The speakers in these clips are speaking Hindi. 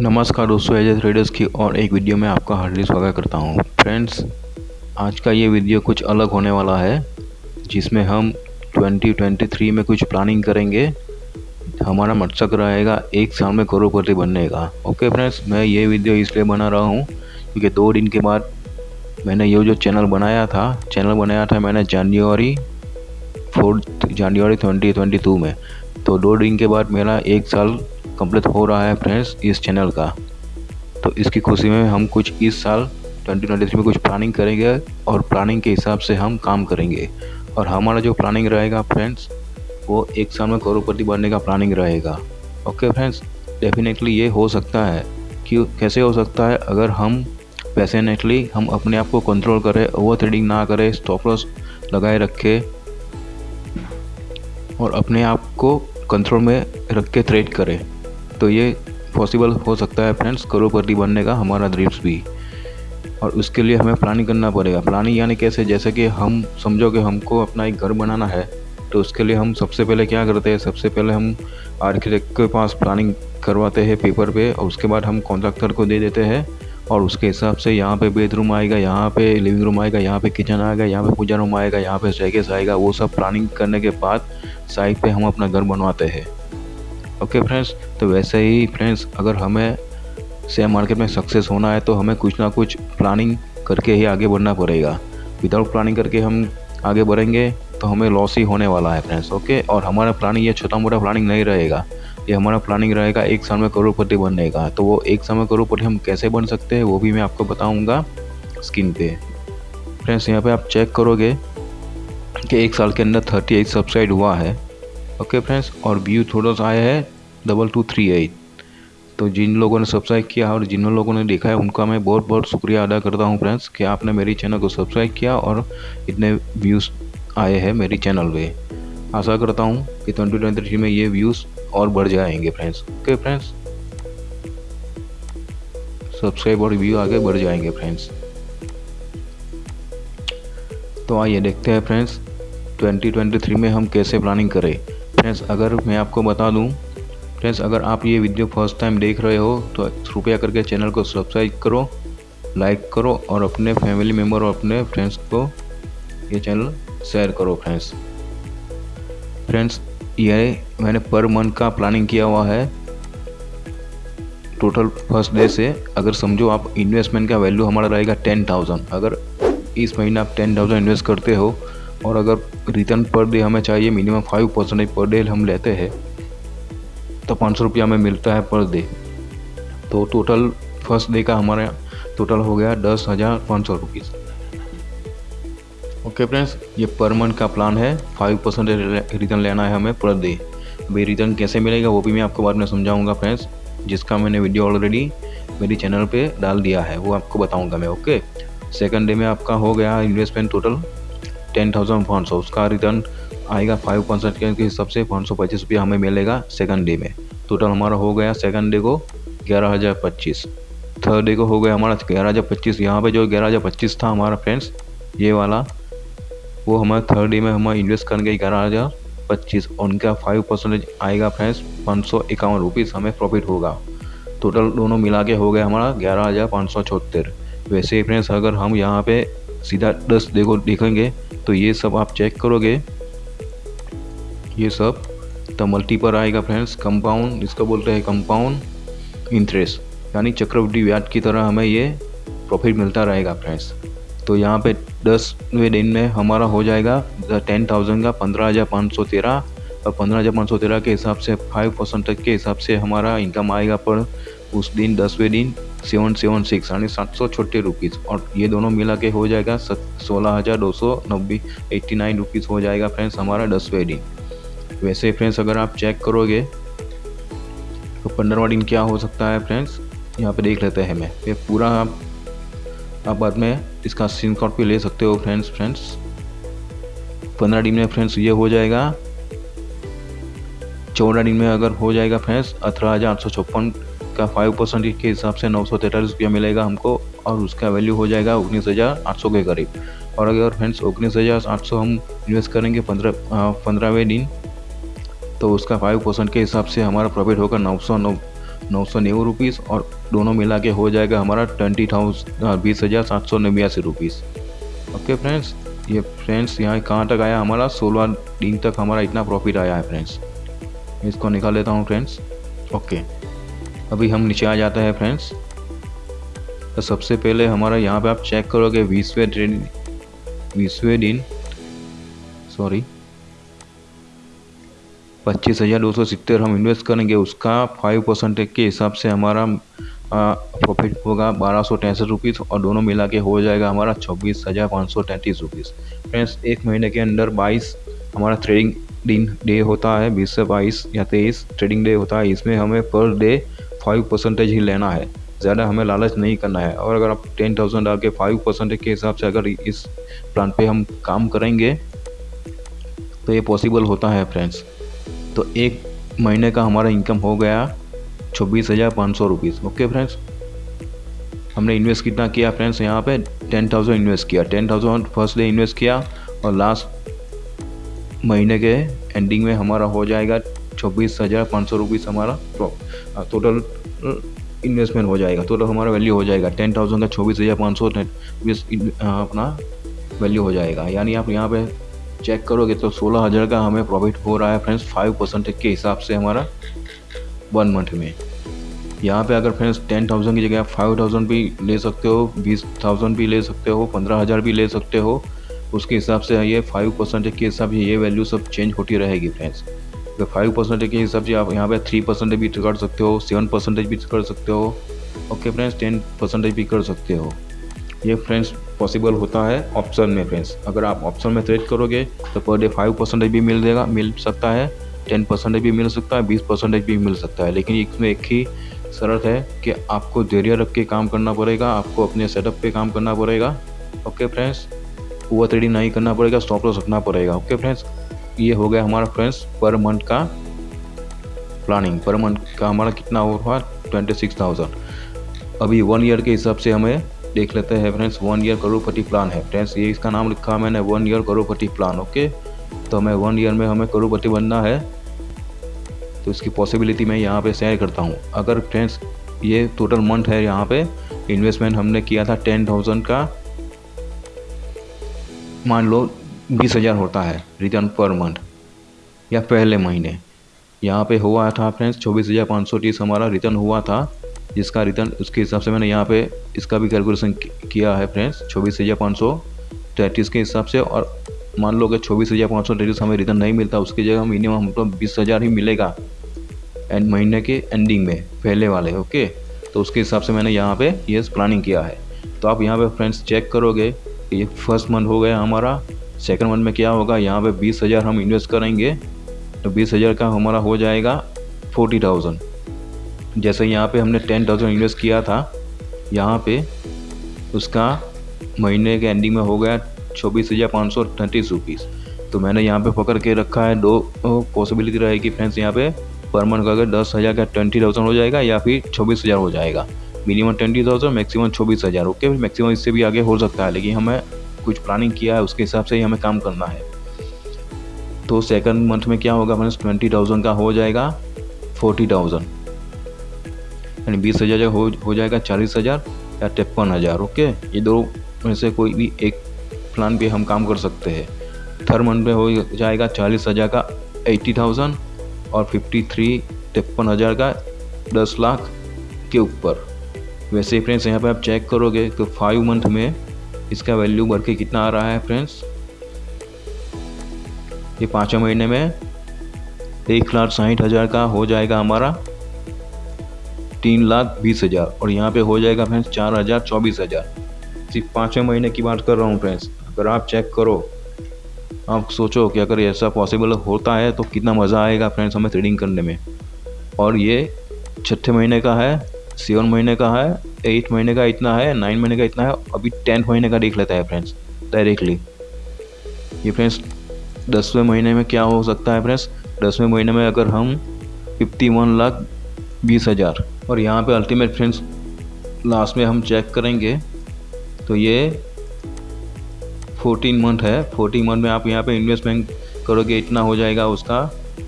नमस्कार दोस्तों एज ट्रेडर्स की और एक वीडियो में आपका हार्डली स्वागत करता हूँ। फ्रेंड्स, आज का ये वीडियो कुछ अलग होने वाला है, जिसमें हम 2023 में कुछ प्लानिंग करेंगे। हमारा मकसद रहेगा एक साल में करोड़पति बनने का। ओके फ्रेंड्स, मैं ये वीडियो इसलिए बना रहा हूँ क्योंकि दो दिन के बाद मैंने ये जो चैनल बनाया था, चैनल बनाया था मैंने जनवरी, फोर्थ जनवरी ट्वेंटी में। तो दो दिन के बाद मेरा एक साल कंप्लीट हो रहा है फ्रेंड्स इस चैनल का। तो इसकी खुशी में हम कुछ इस साल 2023 में कुछ प्लानिंग करेंगे और प्लानिंग के हिसाब से हम काम करेंगे। और हमारा जो प्लानिंग रहेगा फ्रेंड्स, वो एक साल में करोड़पति बनने का प्लानिंग रहेगा। ओके फ्रेंड्स डेफिनेटली ये हो सकता है कि कैसे हो सकता है? अगर हम पैसेनेटली हम अपने आप को कंट्रोल करें ओवर थ्रेडिंग ना करें स्टॉप लॉस लगाए रखें और अपने आप को कंट्रोल में रख के ट्रेड करें। तो ये पॉसिबल हो सकता है फ्रेंड्स करोड़पति बनने का हमारा ड्रीम्स भी। और उसके लिए हमें प्लानिंग करना पड़ेगा। प्लानिंग यानी कैसे? जैसे कि हम समझो कि हमको अपना एक घर बनाना है तो उसके लिए हम सबसे पहले क्या करते हैं? सबसे पहले हम आर्किटेक्ट के पास प्लानिंग करवाते हैं पेपर पे, और उसके बाद हम कॉन्ट्रैक्टर को दे देते हैं, और उसके हिसाब से यहाँ पे बेडरूम आएगा, यहाँ पे लिविंग रूम आएगा, यहाँ पे किचन आएगा, यहाँ पे पूजा रूम आएगा, यहाँ पे स्टेकेस आएगा, वो सब प्लानिंग करने के बाद साइड पे हम अपना घर बनवाते हैं। ओके फ्रेंड्स तो वैसे ही फ्रेंड्स अगर हमें शेयर मार्केट में सक्सेस होना है तो हमें कुछ ना कुछ प्लानिंग करके ही आगे बढ़ना पड़ेगा। विदाउट प्लानिंग करके हम आगे बढ़ेंगे तो हमें लॉस ही होने वाला है फ्रेंड्स ओके और हमारा प्लानिंग ये छोटा मोटा प्लानिंग नहीं रहेगा। ये हमारा प्लानिंग रहेगा एक साल में करोड़पति बनने का। तो वो एक साल में करोड़पति हम कैसे बन सकते हैं, वो भी मैं आपको बताऊँगा स्क्रीन पे। फ्रेंड्स यहाँ पे आप चेक करोगे कि एक साल के अंदर थर्टी एट हुआ है। ओके फ्रेंड्स और व्यू थोड़ा सा आया है डबल टू थ्री एट तो जिन लोगों ने सब्सक्राइब किया और जिन लोगों ने देखा है, उनका मैं बहुत बहुत शुक्रिया अदा करता हूँ फ्रेंड्स कि आपने मेरी चैनल को सब्सक्राइब किया और इतने व्यूज़ आए हैं मेरी चैनल पे। आशा करता हूँ कि ट्वेंटी ट्वेंटी थ्री में ये व्यूज़ और बढ़ जाएँगे फ्रेंड्स ओके फ्रेंड्स सब्सक्राइब और व्यू आगे बढ़ जाएँगे फ्रेंड्स तो आइए देखते हैं फ्रेंड्स 2023 में हम कैसे प्लानिंग करें। फ्रेंड्स अगर मैं आपको बता दूँ फ्रेंड्स अगर आप ये वीडियो फ़र्स्ट टाइम देख रहे हो तो कृपया करके चैनल को सब्सक्राइब करो लाइक करो और अपने फैमिली मेंबर और अपने फ्रेंड्स को ये चैनल शेयर करो फ्रेंड्स फ्रेंड्स ये मैंने पर मंथ का प्लानिंग किया हुआ है. टोटल फ़र्स्ट डे से अगर समझो आप इन्वेस्टमेंट का वैल्यू हमारा रहेगा टेन थाउज़ेंड अगर इस महीने आप टेन थाउज़ेंड इन्वेस्ट करते हो और अगर रिटर्न पर डे हमें चाहिए minimum five percentage per day हम लेते हैं तो पाँच सौ रुपया हमें मिलता है पर डे तो टोटल फ़र्स्ट डे का हमारा टोटल हो गया दस हज़ार पाँच सौ रुपीज़ ओके फ्रेंड्स ये पर मंथ का प्लान है। फाइव परसेंट रिटर्न लेना है हमें पर डे भाई रिटर्न कैसे मिलेगा वो भी मैं आपको बाद में समझाऊँगा फ्रेंड्स जिसका मैंने वीडियो ऑलरेडी मेरी चैनल पे डाल दिया है, वो आपको बताऊँगा मैं ओके सेकंड डे में आपका हो गया इन्वेस्टमेंट टोटल टेन थाउज़ेंड पाँच सौ। उसका रिटर्न आएगा फाइव परसेंट के हिसाब से पाँच सौ पच्चीस रुपया हमें मिलेगा सेकंड डे में। टोटल हमारा हो गया सेकंड डे को ग्यारह हज़ार पच्चीस। थर्ड डे को हो गया हमारा ग्यारह हज़ार पच्चीस। यहाँ पर जो ग्यारह हज़ार पच्चीस था हमारा फ्रेंड्स ये वाला, वो हमारे थर्ड डे में हम इन्वेस्ट करेंगे ग्यारह हज़ार पच्चीस। उनका फाइव परसेंटेज आएगा फ्रेंड्स पाँच सौ इक्यावन रुपीज़ हमें प्रॉफिट होगा। टोटल दोनों मिला के हो गया हमारा ग्यारह हज़ार पाँच सौ चौहत्तर। वैसे फ्रेंड्स अगर हम यहाँ पे सीधा दस देखो, देखेंगे तो ये सब आप चेक करोगे। ये सब तो मल्टी पर आएगा फ्रेंड्स कंपाउंड इसको बोलते हैं कंपाउंड इंटरेस्ट यानी चक्रवृद्धि ब्याज की तरह हमें ये प्रॉफिट मिलता रहेगा फ्रेंड्स तो यहाँ पे दसवें दिन में हमारा हो जाएगा टेन थाउज़ेंड का पंद्रह हज़ार पाँच सौ तेरह। और पंद्रह हज़ार पाँच सौ तेरह के हिसाब से फाइव परसेंट तक के हिसाब से हमारा इनकम आएगा पर उस दिन दसवें दिन सेवन सेवन सिक्स, यानी सात सौ छोटे रुपीज़ और ये दोनों मिला के हो जाएगा सोलह हज़ार दो सौ नब्बे, एट्टी नाइन रुपीज़ हो जाएगा फ्रेंड्स हमारा दसवें दिन वैसे फ्रेंड्स अगर आप चेक करोगे तो पंद्रहवा दिन क्या हो सकता है फ्रेंड्स? यहाँ पे देख लेते हैं मैं ये पूरा आप आप बाद में इसका स्क्रीन शॉट भी ले सकते हो फ्रेंड्स फ्रेंड्स। पंद्रह दिन में फ्रेंड्स ये हो जाएगा। चौदह दिन में अगर हो जाएगा फ्रेंड्स, अठारह हज़ार आठ सौ छप्पन का फाइव परसेंट के हिसाब से नौ सौ तैंतालीस रुपया मिलेगा हमको और उसका वैल्यू हो जाएगा उन्नीस हज़ार आठ सौ के करीब। और अगर फ्रेंड्स उन्नीस हज़ार आठ सौ हम इन्वेस्ट करेंगे पंद्रह पंद्रहवें दिन तो उसका फाइव परसेंट के हिसाब से हमारा प्रॉफिट होगा नौ सौ नौ नौ सौ नेવું रुपीज़ और दोनों मिला के हो जाएगा हमारा ट्वेंटी थाउज़ेंड बीस हज़ार सात सौ नब्यासी रुपीज़ ओके फ्रेंड्स ये फ्रेंड्स यहाँ कहाँ तक आया? हमारा सोलह दिन तक हमारा इतना प्रॉफिट आया है फ्रेंड्स इसको निकाल लेता हूँ फ्रेंड्स ओके अभी हम नीचे आ जाते हैं फ्रेंड्स तो सबसे पहले हमारा यहाँ पे आप चेक करोगे बीसवें ट्रेड बीसवें दिन सॉरी पच्चीस हज़ार दो सौ सितर हम इन्वेस्ट करेंगे, उसका फाइव परसेंटेज के हिसाब से हमारा प्रॉफिट होगा बारह सौ तैंसठ रुपीज़ और दोनों मिला के हो जाएगा हमारा छब्बीस हज़ार पाँच सौ तैंतीस रुपीज़ फ्रेंड्स एक महीने के अंदर बाईस हमारा ट्रेडिंग दिन डे होता है, बीस से बाईस या तेईस ट्रेडिंग डे होता है, इसमें हमें पर डे फाइव परसेंटेज ही लेना है। ज़्यादा हमें लालच नहीं करना है। और अगर आप टेन थाउज़ेंड डाल के फाइव परसेंटेज के हिसाब से अगर इस प्लान पे हम काम करेंगे तो ये पॉसिबल होता है फ्रेंड्स तो एक महीने का हमारा इनकम हो गया छब्बीस हज़ार पाँच सौ रुपीज़ ओके फ्रेंड्स हमने इन्वेस्ट कितना किया फ्रेंड्स यहाँ पे टेन थाउज़ेंड इन्वेस्ट किया। Ten thousand first day invest किया और लास्ट महीने के एंडिंग में हमारा हो जाएगा छब्बीस हज़ार पाँच सौ रुपीज़ हमारा टोटल इन्वेस्टमेंट हो जाएगा। टोटल हमारा वैल्यू हो जाएगा टेन थाउज़ेंड का छब्बीस हज़ार पाँच सौ अपना वैल्यू हो जाएगा। यानी आप यहाँ पे चेक करोगे तो सोलह हज़ार का हमें प्रॉफिट हो रहा है फ्रेंड्स फाइव परसेंटेज के हिसाब से हमारा वन मंथ में। यहाँ पे अगर फ्रेंड्स टेन थाउज़ेंड की जगह आप फाइव थाउज़ेंड भी ले सकते हो, बीस थाउज़ेंड भी ले सकते हो, पंद्रह हज़ार भी ले सकते हो, उसके हिसाब से ये फाइव परसेंटेज के हिसाब से ये वैल्यू सब चेंज होती रहेगी फ्रेंड्स फाइव परसेंटेज के हिसाब से आप यहाँ पे थ्री परसेंटेज भी कर सकते हो सेवन परसेंटेज भी कर सकते हो। ओके फ्रेंड्स टेन परसेंटेज भी कर सकते हो। ये फ्रेंड्स पॉसिबल होता है ऑप्शन में फ्रेंड्स अगर आप ऑप्शन में ट्रेड करोगे तो पर डे फाइव परसेंटेज भी मिल देगा, मिल सकता है। टेन परसेंटेज भी मिल सकता है, बीस परसेंटेज भी मिल सकता है। लेकिन इसमें एक ही शर्त है कि आपको धैर्य रख के काम करना पड़ेगा, आपको अपने सेटअप पे काम करना पड़ेगा। ओके फ्रेंड्स ओवर ट्रेडिंग नहीं करना पड़ेगा स्टॉप लॉस रखना पड़ेगा। ओके फ्रेंड्स ये हो गया हमारा फ्रेंड्स पर मंथ का प्लानिंग। पर मंथ का हमारा कितना हुआ? ट्वेंटी सिक्स थाउज़ेंड अभी वन ईयर के हिसाब से हमें देख लेते हैं फ्रेंड्स वन ईयर करोड़पति प्लान है। फ्रेंड्स, ये इसका नाम लिखा है मैंने वन ईयर करोड़पति प्लान ओके तो हमें वन ईयर में हमें करोड़पति बनना है। तो इसकी पॉसिबिलिटी मैं यहाँ पे शेयर करता हूँ। अगर फ्रेंड्स, ये टोटल मंथ है यहाँ पे इन्वेस्टमेंट हमने किया था टेन थाउज़ेंड का। मान लो बीस हज़ार होता है रिटर्न पर मंथ या पहले महीने। यहाँ पे हुआ था फ्रेंड्स चौबीस हज़ार पाँच सौ तीस हमारा रिटर्न हुआ था, जिसका रिटर्न उसके हिसाब से मैंने यहाँ पे इसका भी कैलकुलेशन किया है फ्रेंड्स चौबीस हज़ार पाँच सौ तैंतीस के हिसाब से, और मान लो कि चौबीस हज़ार पाँच सौ तैंतीस हमें रिटर्न नहीं मिलता, उसकी जगह मिनिमम हमको बीस हज़ार ही मिलेगा एंड महीने के एंडिंग में, पहले वाले ओके तो उसके हिसाब से मैंने यहाँ पे ये प्लानिंग किया है। तो आप यहाँ पे फ्रेंड्स चेक करोगे ये फ़र्स्ट मंथ हो गया हमारा सेकंड मंथ में क्या होगा? यहाँ पे बीस हज़ार हम इन्वेस्ट करेंगे तो बीस हज़ार का हमारा हो जाएगा फोर्टी थाउज़ेंड। जैसे यहाँ पे हमने टेन थाउज़ेंड इन्वेस्ट किया था, यहाँ पे उसका महीने के एंडिंग में हो गया चौबीस हज़ार पाँच सौ तैंतीस रुपीज़ तो मैंने यहाँ पे पकड़ के रखा है, दो पॉसिबिलिटी रहेगी फ्रेंड्स यहाँ पे पर मंथ का अगर दस हज़ार का ट्वेंटी थाउज़ेंड हो जाएगा या फिर छब्बीस हज़ार हो जाएगा। मिनिमम ट्वेंटी थाउज़ेंड मैक्सिमम छब्बीस हज़ार ओके मैक्सिमम इससे भी आगे हो सकता है, लेकिन हमें कुछ प्लानिंग किया है, उसके हिसाब से ही हमें काम करना है। तो सेकंड मंथ में क्या होगा? फ्रेंड्स ट्वेंटी थाउज़ेंड का हो जाएगा फोर्टी थाउज़ेंड यानी बीस हज़ार हो हो जाएगा चालीस हज़ार या तिरपन हज़ार ओके ये दो में से कोई भी एक प्लान पे हम काम कर सकते हैं। थर्ड मंथ में हो जाएगा चालीस हज़ार का एट्टी थाउज़ेंड और फिफ्टी थ्री तिरपन हज़ार का दस लाख के ऊपर। वैसे फ्रेंड्स यहाँ पे आप चेक करोगे तो फाइव मंथ में इसका वैल्यू बढ़ के कितना आ रहा है फ्रेंड्स ये पाँचवें महीने में एक लाख साठ हज़ार का हो जाएगा हमारा तीन लाख बीस हज़ार और यहाँ पे हो जाएगा फ्रेंड्स चार हज़ार चौबीस हज़ार। सिर्फ़ पाँचवें महीने की बात कर रहा हूँ फ्रेंड्स अगर आप चेक करो, आप सोचो कि अगर ऐसा पॉसिबल होता है तो कितना मज़ा आएगा फ्रेंड्स हमें ट्रेडिंग करने में। और ये छठे महीने का है, सेवन महीने का है एट महीने का इतना है नाइन महीने का इतना है, अभी टेंथ महीने का देख लेता है फ्रेंड्स डायरेक्टली ये फ्रेंड्स दसवें महीने में क्या हो सकता है फ्रेंड्स दसवें महीने में अगर हम फिफ्टी वन लाख बीस हज़ार, और यहाँ पे अल्टीमेट फ्रेंड्स लास्ट में हम चेक करेंगे तो ये फोर्टीन मंथ है। फोर्टीन मंथ में आप यहाँ पे इन्वेस्टमेंट करोगे, इतना हो जाएगा उसका।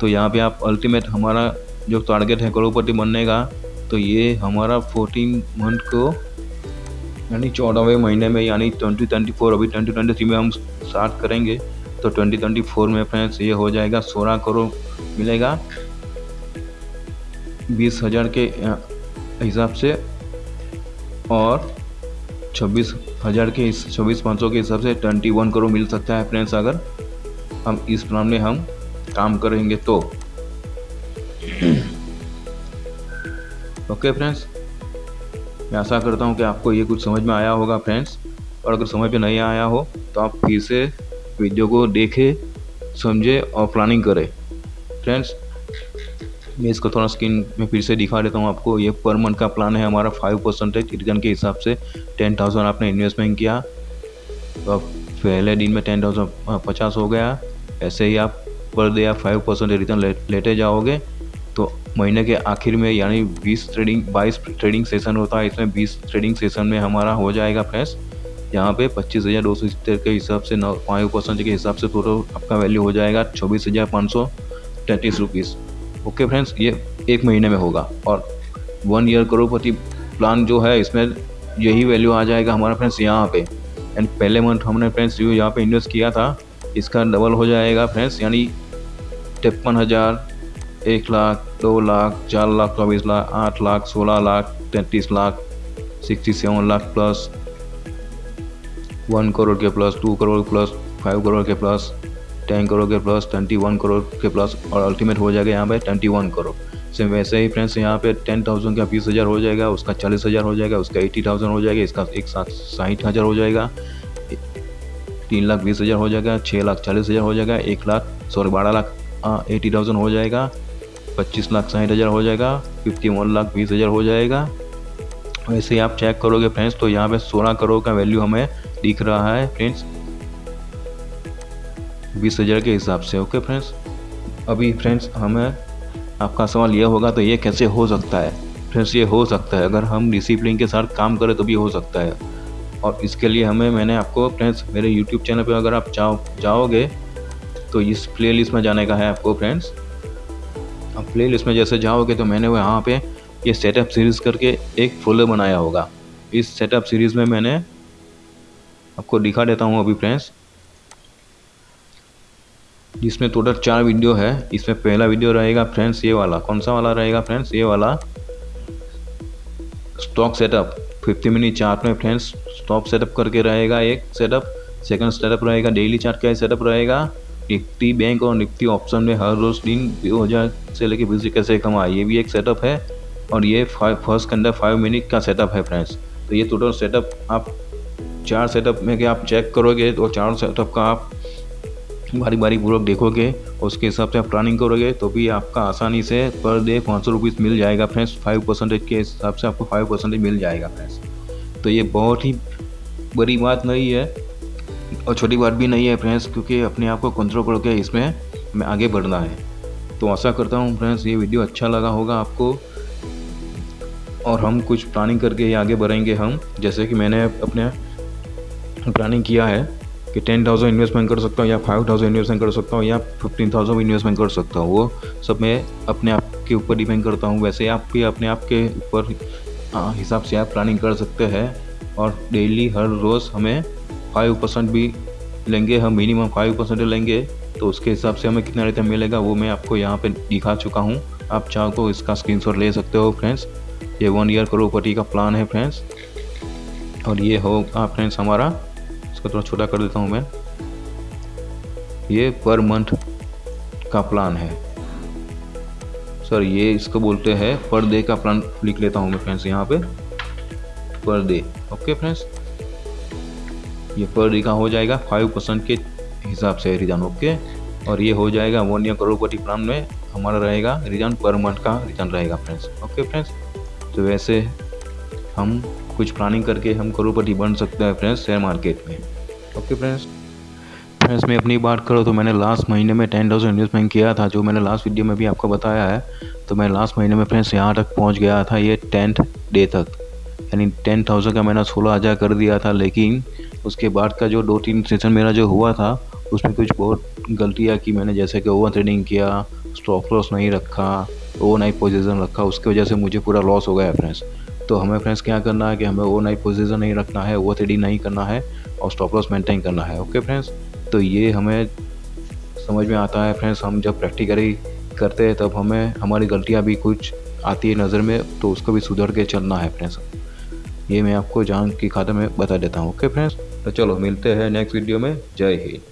तो यहाँ पे आप अल्टीमेट हमारा जो टारगेट है करोड़पति बनने का तो ये हमारा फोर्टीन मंथ को, यानी चौदहवें महीने में, यानी ट्वेंटी ट्वेंटी फोर अभी ट्वेंटी ट्वेंटी थ्री में हम स्टार्ट करेंगे तो ट्वेंटी ट्वेंटी फोर में फ्रेंड्स ये हो जाएगा, सोलह करोड़ मिलेगा। बीस हज़ार के हिसाब से, और छब्बीस हज़ार के, छब्बीस पाँच सौ के हिसाब से ट्वेंटी वन करोड़ मिल सकता है फ्रेंड्स अगर हम इस प्लान में हम काम करेंगे तो। Okay friends? मैं आशा करता हूँ कि आपको ये कुछ समझ में आया होगा फ्रेंड्स। और अगर समझ में नहीं आया हो तो आप फिर से वीडियो को देखें, समझे और प्लानिंग करें। फ्रेंड्स, मैं इसको थोड़ा स्क्रीन में फिर से दिखा देता हूँ आपको। ये पर मंथ का प्लान है हमारा, फाइव परसेंटेज। रिटर्न के हिसाब से टेन थाउज़ेंड आपने इन्वेस्टमेंट किया। तो अब पहले दिन में टेन थाउज़ेंड पचास हो गया। ऐसे ही आप पर डे आप फाइव परसेंटेज रिटर्न लेते जाओगे। महीने के आखिर में, यानी 20 ट्रेडिंग 22 ट्रेडिंग सेशन होता है, इसमें 20 ट्रेडिंग सेशन में हमारा हो जाएगा फ्रेंड्स यहाँ पे पच्चीस हज़ार दो सौ सत्तर के हिसाब से, नौ फाइव परसेंट के हिसाब से टोटल आपका वैल्यू हो जाएगा, चौबीस हज़ार पाँच सौ तैंतीस रुपीज़ ओके फ्रेंड्स ये एक महीने में होगा, और वन ईयर करोड़पति प्लान जो है, इसमें यही वैल्यू आ जाएगा हमारा फ्रेंड्स यहाँ पे। एंड पहले मंथ हमने फ्रेंड्स जो यहाँ पे इन्वेस्ट किया था, इसका डबल हो जाएगा फ्रेंड्स यानी तिरपन हज़ार एक लाख, दो लाख, चार लाख, चौबीस लाख, आठ लाख, सोलह लाख, तैंतीस lakh, sixty seven lakh plus one crore के plus two crore plus five crore के प्लस टेन करोड़ के प्लस ट्वेंटी वन करोड़ के प्लस और अल्टीमेट हो जाएगा यहाँ पे ट्वेंटी वन करोड़ सेम वैसे ही फ्रेंड्स यहाँ पे टेन थाउज़ेंड का बीस हज़ार हो जाएगा, उसका चालीस हज़ार हो जाएगा, उसका एट्टी थाउज़ेंड हो जाएगा, इसका एक साथ साठ हज़ार हो जाएगा, तीन लाख बीस हज़ार हो जाएगा छः लाख चालीस हज़ार हो जाएगा, एक लाख सॉरी बारह लाख एटी थाउज़ेंड हो जाएगा पच्चीस लाख साठ हज़ार हो जाएगा फिफ्टी वन लाख बीस हज़ार हो जाएगा। वैसे ही आप चेक करोगे फ्रेंड्स तो यहाँ पे सोलह करोड़ का वैल्यू हमें दिख रहा है फ्रेंड्स बीस हज़ार के हिसाब से ओके फ्रेंड्स अभी फ्रेंड्स हमें आपका सवाल यह होगा तो ये कैसे हो सकता है? फ्रेंड्स ये हो सकता है। अगर हम डिसिप्लिन के साथ काम करें तो भी हो सकता है। और इसके लिए हमें, मैंने आपको फ्रेंड्स मेरे यूट्यूब चैनल पर अगर आप जाओ जाओगे तो इस प्ले लिस्ट में जाने का है आपको फ्रेंड्स अब प्ले लिस्ट में जैसे जाओगे तो मैंने वहाँ पे ये सेटअप सीरीज़ करके एक फोल्डर बनाया होगा। इस सेटअप सीरीज़ में मैंने आपको दिखा देता हूँ अभी फ्रेंड्स जिसमें टोटल चार वीडियो है, इसमें पहला वीडियो रहेगा फ्रेंड्स ये वाला। कौन सा वाला रहेगा फ्रेंड्स ये वाला। Stock setup fifty minute chart में फ्रेंड्स स्टॉक सेटअप करके रहेगा एक सेटअप सेकंड सेटअप रहेगा डेली चार्ट का सेटअप रहेगा। निफ्टी बैंक और निफ्टी ऑप्शन में हर रोज़ दिन दो हज़ार से लेकर बीस कैसे कमाए? ये भी एक सेटअप है और ये फ़र्स्ट के अंदर फाइव मिनट का सेटअप है फ्रेंड्स तो ये टोटल सेटअप आप चार सेटअप में कि आप चेक करोगे तो चार सेटअप का आप बारी बारी पूर्वक देखोगे, उसके हिसाब से आप प्लानिंग करोगे तो भी आपका आसानी से पर डे पाँच सौ रुपीज़ मिल जाएगा फ्रेंड्स फाइव परसेंटेज के हिसाब से आपको फाइव परसेंटेज मिल जाएगा फ्रेंड्स तो ये बहुत ही बड़ी बात नहीं है। और छोटी बात भी नहीं है फ्रेंड्स, क्योंकि अपने आप को कंट्रोल करके इसमें हमें आगे बढ़ना है। तो आशा करता हूँ फ्रेंड्स, ये वीडियो अच्छा लगा होगा आपको। और हम कुछ प्लानिंग करके ही आगे बढ़ेंगे हम। जैसे कि मैंने अपने प्लानिंग किया है कि टेन थाउज़ेंड इन्वेस्टमेंट कर सकता हूँ या फाइव थाउज़ेंड इन्वेस्टमेंट कर सकता हूँ या फिफ्टीन थाउज़ेंड इन्वेस्टमेंट कर सकता हूँ। वो सब मैं अपने आप के ऊपर डिपेंड करता हूँ। वैसे आप भी अपने आप के ऊपर हिसाब से आप प्लानिंग कर सकते हैं। और डेली हर रोज़ हमें फाइव परसेंट भी लेंगे, हम मिनिमम फाइव परसेंट लेंगे तो उसके हिसाब से हमें कितना रिटर्न मिलेगा, वो मैं आपको यहाँ पे दिखा चुका हूँ। आप चाहो तो इसका स्क्रीनशॉट ले सकते हो फ्रेंड्स ये वन ईयर करोड़पति का प्लान है फ्रेंड्स और ये होगा फ्रेंड्स हमारा, इसको थोड़ा छोटा कर देता हूँ मैं. ये पर मंथ का प्लान है. सर ये इसको बोलते हैं पर डे का प्लान लिख लेता हूँ मैं फ्रेंड्स यहाँ पे. पर डे ओके फ्रेंड्स ये पर का हो जाएगा? फाइव परसेंट के हिसाब से रिटर्न ओके और ये हो जाएगा वन ईयर करोड़पति प्लान में हमारा रहेगा रिटर्न पर मंथ का रिटर्न रहेगा फ्रेंड्स ओके फ्रेंड्स तो वैसे हम कुछ प्लानिंग करके हम करोड़पति बन सकते हैं फ्रेंड्स शेयर मार्केट में ओके फ्रेंड्स फ्रेंड्स मैं अपनी बात करूँ तो मैंने लास्ट महीने में टेन थाउज़ेंड इन्वेस्टमेंट किया था, जो मैंने लास्ट वीडियो में भी आपको बताया है तो मैं लास्ट महीने में फ्रेंड्स यहाँ तक पहुँच गया था, ये टेंथ डे तक यानी टेन थाउज़ेंड का मैंने सोलह हज़ार कर दिया था, लेकिन उसके बाद का जो दो तीन सेशन मेरा जो हुआ था, उसमें कुछ बहुत गलतियाँ की मैंने जैसे कि ओवर ट्रेडिंग किया स्टॉप लॉस नहीं रखा ओवर नाइट पोजिशन रखा, उसकी वजह से मुझे पूरा लॉस हो गया फ्रेंड्स तो हमें फ्रेंड्स क्या करना है कि हमें ओवर नाइट पोजिशन नहीं रखना है ओवर थ्री नहीं करना है और स्टॉप लॉस मेंटेन करना है ओके फ्रेंड्स तो ये हमें समझ में आता है फ्रेंड्स हम जब प्रैक्टिकली करते हैं, तब हमें, हमारी गलतियाँ भी कुछ आती है नज़र में तो उसको भी सुधर के चलना है फ्रेंड्स ये मैं आपको जान की खाता में बता देता हूँ। ओके फ्रेंड्स तो चलो मिलते हैं नेक्स्ट वीडियो में। जय हिंद।